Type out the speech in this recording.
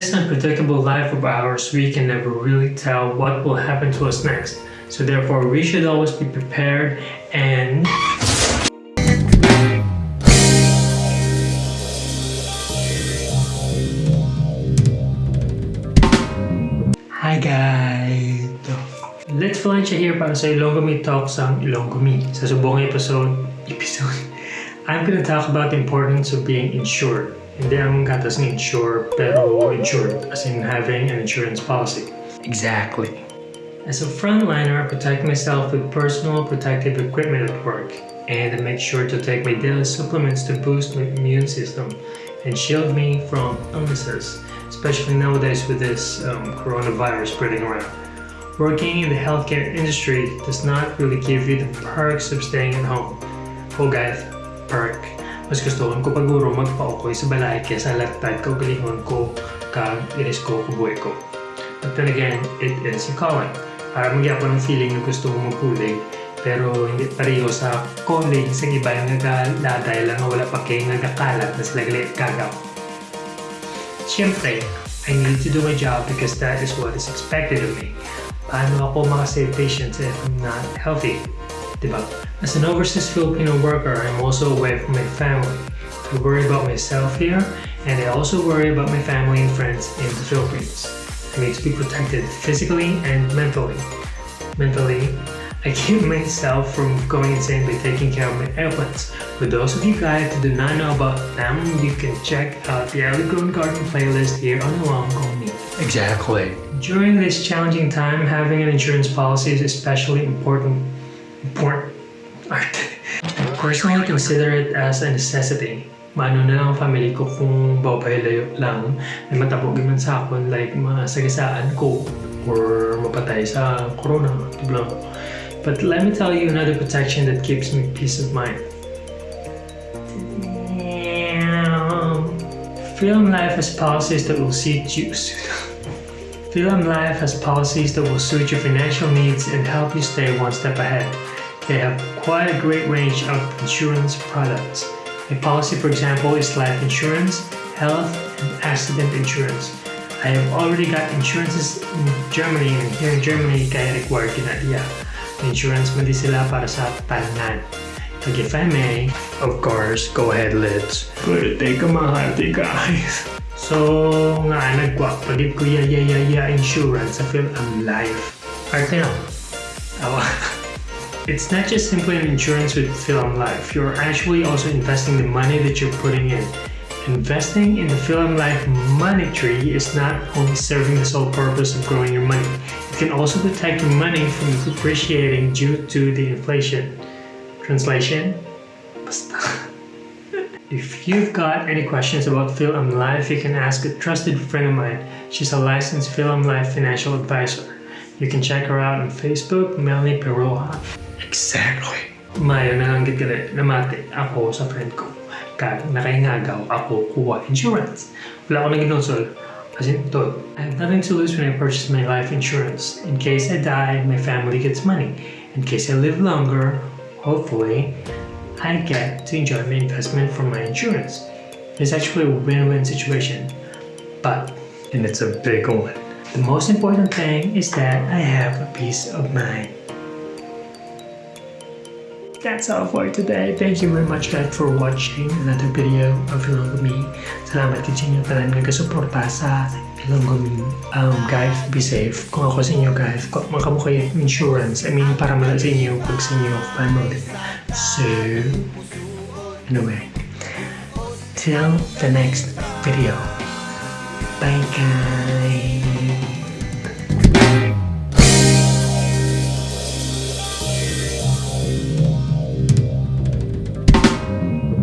this unpredictable life of ours, we can never really tell what will happen to us next. So therefore, we should always be prepared and Hi guys! Let's Valencia here para sa Ilonggo Me Talks ang Ilonggo Sa subong episode, episode, I'm gonna talk about the importance of being insured. Hindi ang gatas ng insure, pero insured, as in having an insurance policy. Exactly. As a frontliner, I protect myself with personal protective equipment at work, and I make sure to take my daily supplements to boost my immune system and shield me from illnesses, especially nowadays with this um, coronavirus spreading around. Working in the healthcare industry does not really give you the perks of staying at home. Oh guys, perk. Mas gusto ko paguro magpa-okay sa balay kesa lagtad ko galingon ko kag iris ko kubuhay ko. Then again, it is calling. Para magya ko ng feeling na gusto ko magpulig pero hindi pareho sa calling sa iba yung nagaladay lang wala pa kayo nagakalat na sila galit gagaw. Siyempre, I need to do my job because that is what is expected of me. Paano ako makasave patients if I'm not healthy? Diba? As an overseas Filipino worker, I'm also away from my family. I worry about myself here, and I also worry about my family and friends in the Philippines. I need to be protected physically and mentally. Mentally, I keep myself from going insane by taking care of my airplanes. For those of you guys who do not know about them, you can check out the Ellie Grown Garden playlist here on Long Me. Exactly. During this challenging time, having an insurance policy is especially important. Important. I personally I consider it as a necessity. Mano na lang ang family ko kung babahilayo lang na matabog man sa akon like masagasaan ko or mapatay sa corona. Diba? But let me tell you another protection that gives me peace of mind. Philam Life has policies that will see you. Philam Life has policies that will suit your financial needs and help you stay one step ahead. They have quite a great range of insurance products. A policy, for example, is life insurance, health, and accident insurance. I have already got insurances in Germany and here in Germany kaya required kinaliya. Insurance man di sila para sa talangan. Like if I may, of course, go ahead let's put it take a mahati guys. So nga nagwa pagit ko ya ya ya ya insurance sa film ang life. Arte na. Awa. It's not just simply an insurance with Philam Life. You're actually also investing the money that you're putting in. Investing in the Philam Life money tree is not only serving the sole purpose of growing your money, it can also protect your money from depreciating due to the inflation. Translation? Basta. If you've got any questions about Philam Life, you can ask a trusted friend of mine. She's a licensed Philam Life financial advisor. You can check her out on Facebook, Melanie Peroja. Exactly. Mayo na lang gali namati ako sa friend ko. Kag nakaingagaw ako kuha insurance. Wala ako naginonsol. As in, to, I have nothing to lose when I purchase my life insurance. In case I die, my family gets money. In case I live longer, hopefully, I get to enjoy my investment from my insurance. It's actually a win-win situation. But, and it's a big one, the most important thing is that I have a peace of mind. That's all for today. Thank you very much guys for watching another video of Ilonggo Me. Salamat din sa inyo tanan nagkasuporta Me. Um, guys, be safe. Kung ako sa inyo guys, kung yung insurance, I mean, para mala sa inyo, pag sa inyo family. So, anyway, till the next video. Bye guys!